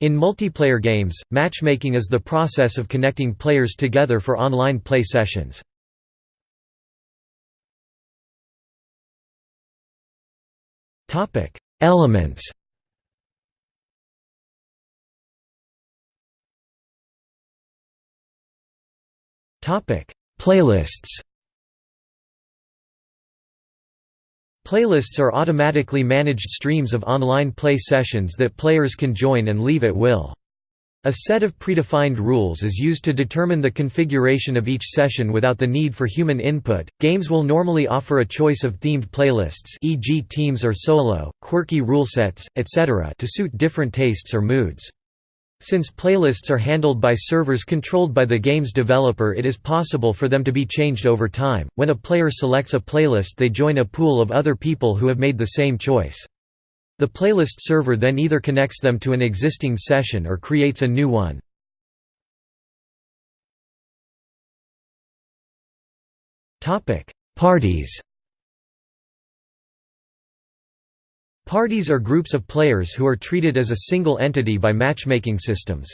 In multiplayer games, matchmaking is the process of connecting players together for online play sessions. Elements Playlists Playlists are automatically managed streams of online play sessions that players can join and leave at will. A set of predefined rules is used to determine the configuration of each session without the need for human input. Games will normally offer a choice of themed playlists, e.g., teams or solo, quirky rule sets, etc., to suit different tastes or moods. Since playlists are handled by servers controlled by the game's developer it is possible for them to be changed over time. When a player selects a playlist they join a pool of other people who have made the same choice. The playlist server then either connects them to an existing session or creates a new one. Parties Parties are groups of players who are treated as a single entity by matchmaking systems.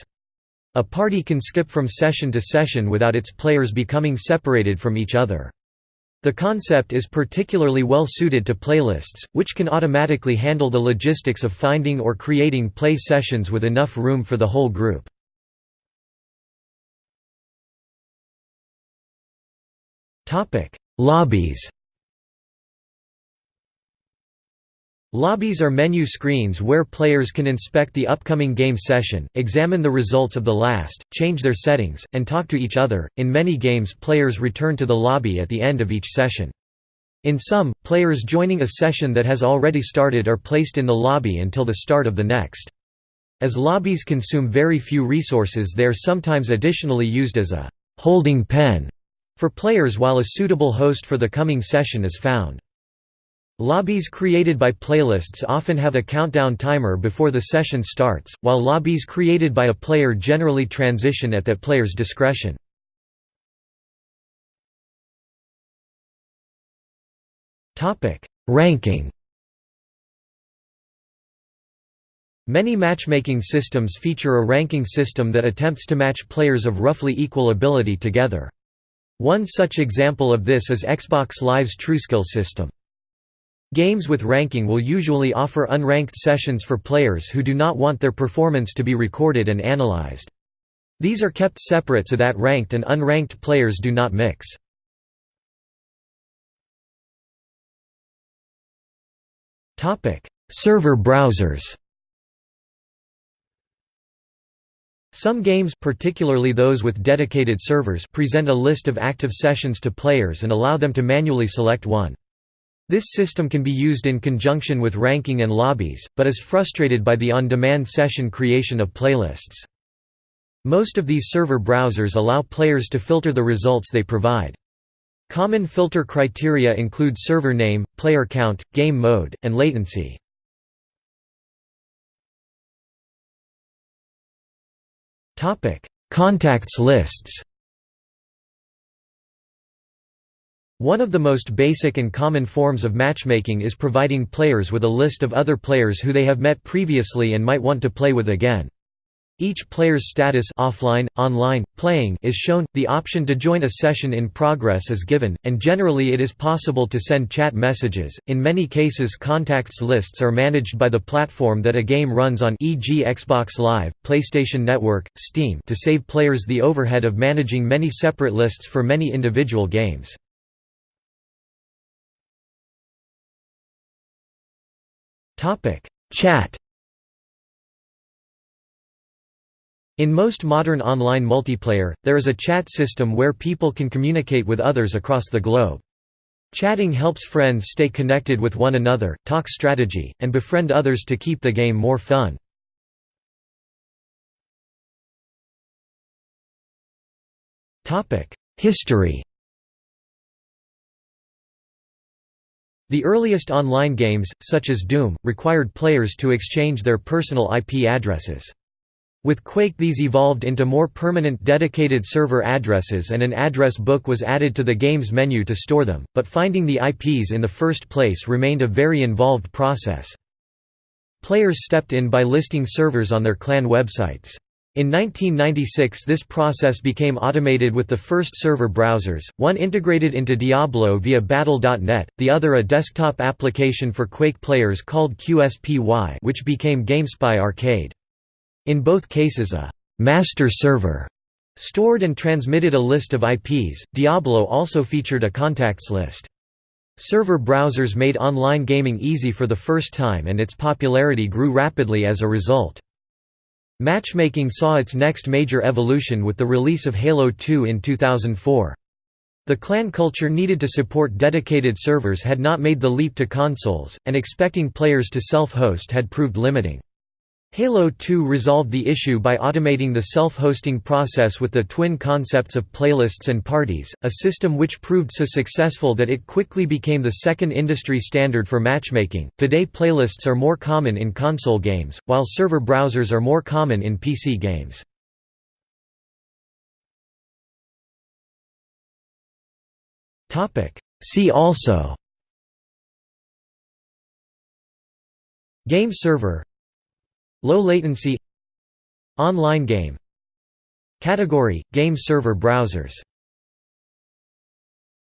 A party can skip from session to session without its players becoming separated from each other. The concept is particularly well suited to playlists, which can automatically handle the logistics of finding or creating play sessions with enough room for the whole group. Lobbies Lobbies are menu screens where players can inspect the upcoming game session, examine the results of the last, change their settings, and talk to each other. In many games, players return to the lobby at the end of each session. In some, players joining a session that has already started are placed in the lobby until the start of the next. As lobbies consume very few resources they are sometimes additionally used as a «holding pen» for players while a suitable host for the coming session is found. Lobbies created by playlists often have a countdown timer before the session starts, while lobbies created by a player generally transition at that player's discretion. Ranking Many matchmaking systems feature a ranking system that attempts to match players of roughly equal ability together. One such example of this is Xbox Live's TrueSkill system. Games with ranking will usually offer unranked sessions for players who do not want their performance to be recorded and analyzed. These are kept separate so that ranked and unranked players do not mix. Server browsers Some games particularly those with dedicated servers present a list of active sessions to players and allow them to manually select one. This system can be used in conjunction with ranking and lobbies, but is frustrated by the on-demand session creation of playlists. Most of these server browsers allow players to filter the results they provide. Common filter criteria include server name, player count, game mode, and latency. Contacts lists One of the most basic and common forms of matchmaking is providing players with a list of other players who they have met previously and might want to play with again. Each player's status offline, online, playing is shown, the option to join a session in progress is given, and generally it is possible to send chat messages. In many cases contacts lists are managed by the platform that a game runs on e.g. Xbox Live, PlayStation Network, Steam to save players the overhead of managing many separate lists for many individual games. Chat In most modern online multiplayer, there is a chat system where people can communicate with others across the globe. Chatting helps friends stay connected with one another, talk strategy, and befriend others to keep the game more fun. History The earliest online games, such as Doom, required players to exchange their personal IP addresses. With Quake these evolved into more permanent dedicated server addresses and an address book was added to the game's menu to store them, but finding the IPs in the first place remained a very involved process. Players stepped in by listing servers on their clan websites. In 1996 this process became automated with the first server browsers, one integrated into Diablo via Battle.net, the other a desktop application for Quake players called QSPY which became GameSpy Arcade. In both cases a «master server» stored and transmitted a list of IPs, Diablo also featured a contacts list. Server browsers made online gaming easy for the first time and its popularity grew rapidly as a result. Matchmaking saw its next major evolution with the release of Halo 2 in 2004. The clan culture needed to support dedicated servers had not made the leap to consoles, and expecting players to self-host had proved limiting. Halo 2 resolved the issue by automating the self-hosting process with the twin concepts of playlists and parties, a system which proved so successful that it quickly became the second industry standard for matchmaking. Today playlists are more common in console games, while server browsers are more common in PC games. Topic: See also Game server Low latency. Online game. Category – Game server browsers